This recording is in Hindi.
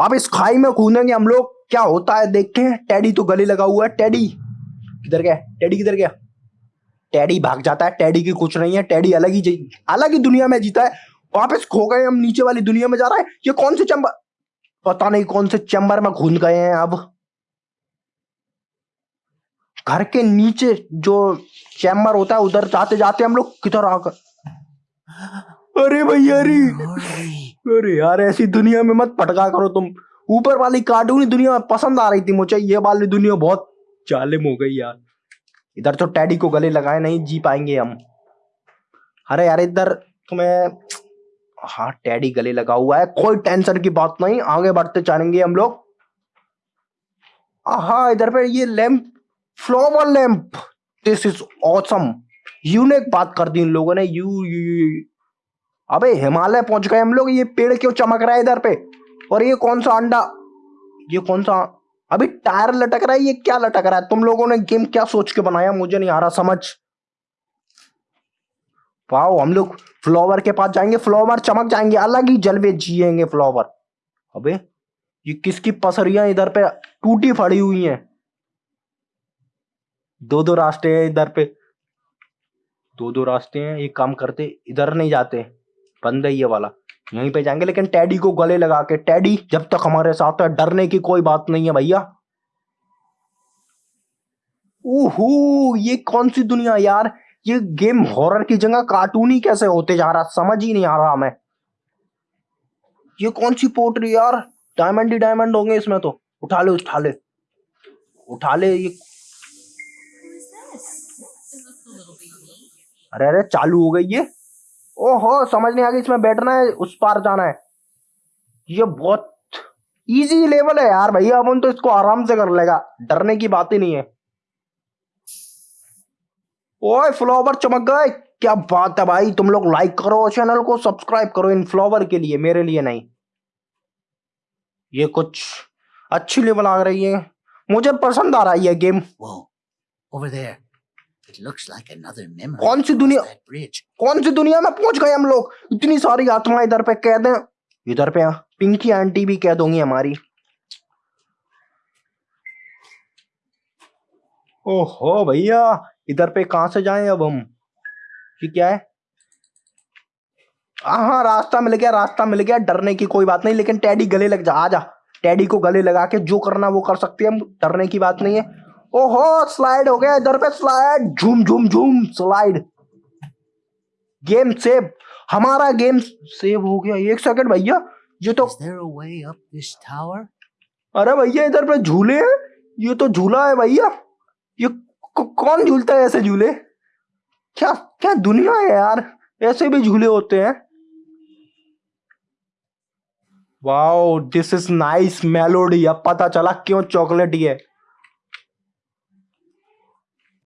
अब इस खाई में कूदेंगे हम लोग, क्या होता है देखते हैं। टेडी तो गले लगा हुआ है टेडी किधर गया? टेडी किधर गया? टेडी भाग जाता है टेडी की कुछ नहीं है टेडी अलग ही अलग ही दुनिया में जीता है। वापस खो गए हम, नीचे वाली दुनिया में जा रहा है। ये कौन से चैम्बर पता नहीं कौन से चैम्बर में घुस गए हैं अब। घर के नीचे जो चैम्बर होता है, उधर जाते जाते हम लोग किधर आकर अरे भैया अरे यार ऐसी दुनिया में मत पटका करो तुम। ऊपर वाली कार्टूनी दुनिया में पसंद आ रही थी मुझे। ये वाली दुनिया बहुत जालिम हो गई यार। इधर तो टैडी को गले लगाए नहीं जी पाएँगे हम। अरे यार इधर तुम्हें हाँ टैडी गले लगा हुआ है। कोई टेंशन की बात नहीं आगे बढ़ते चलेंगे हम लोग। हाँ इधर पे ये lamp flower lamp. This is awesome unique बात कर दी इन लोगों ने। You, you, you. अबे, हिमालय पहुँच गए हम लोग, ये पेड़ क्यों चमक रहा है इधर पे? और ये कौन सा अंडा? ये कौन सा? अभी टायर लटक रहा है, ये क्या लटक रहा है? तुम लोगों ने गेम क्या सोच के बनाया? मुझे नहीं आ रहा समझ। वाओ, हम लोग फ्लावर के पास जाएँगे, फ्लावर चमक जाएँगे, अलग ही जलवे जिएँगे फ्लावर। अबे, ये किसकी पसरियाँ इधर पे टूटी फड़ी हुई हैं? दो दो रास्ते हैं इधर पे। दो दो रास्ते हैं, एक काम करते, इधर नहीं जाते। बंद है वाला। यहीं पे जाएँगे, लेकिन टैडी को गले लगा के टैडी जब तक हमारे साथ है, डरने की कोई बात नहीं है भैया। ओहो, ये कौन सी दुनिया यार? ये गेम हॉरर की जगह कार्टून ही कैसे होते जा रहा समझ ही नहीं आ रहा हमें। ये कौन सी पोटरी यार? डायमंड ही डायमंड होंगे इसमें तो। उठा ले उठा ले। उठा ले ये। अरे अरे, चालू हो गई ये। ओहो, समझ नहीं आ गई इसमें बैठना है, उस पार जाना है। ये बहुत इजी लेवल है यार भैया अपन तो इसको आराम से कर लेगा, डरने की बात ही नहीं है। ओए फ्लावर चमक गए, क्या बात है भाई, तुम लोग लाइक करो चैनल को सब्सक्राइब करो इन फ्लावर के लिए, मेरे लिए नहीं। ये कुछ अच्छी लेवल आ रही है, मुझे पसंद आ रहा है ये game over there. It looks like another memory. कौन सी दुनिया. कौन सी दुनिया में पहुँच गए हम लोग? इतनी सारी आत्मा इधर पे कैद हैं। इधर पे पिंकी आंटी भी कैद होंगी हमारी। ओहो भैया इधर पे कहाँ से जाएँ अब हम? ये क्या है? हाँ हाँ रास्ता मिल गया रास्ता मिल गया। डरने की कोई बात नहीं लेकिन टैडी गले लग जा आजा टैडी को गले लगा के जो करना वो कर सकते हैं हम डरने की बात नहीं है। ओहो स्लाइड हो गया इधर पे स्लाइड झूम झूम झूम स्लाइड गेम सेव हमारा गेम सेव हो गया। एक सेकंड भैया ये तो? अरे भैया इधर पे झूले हैं। ये तो झूला है भैया। ये कौन झूलता है ऐसे झूले? क्या क्या दुनिया है यार। ऐसे भी झूले होते हैं। Wow this is nice melody अब पता चला क्यों चॉकलेट ही है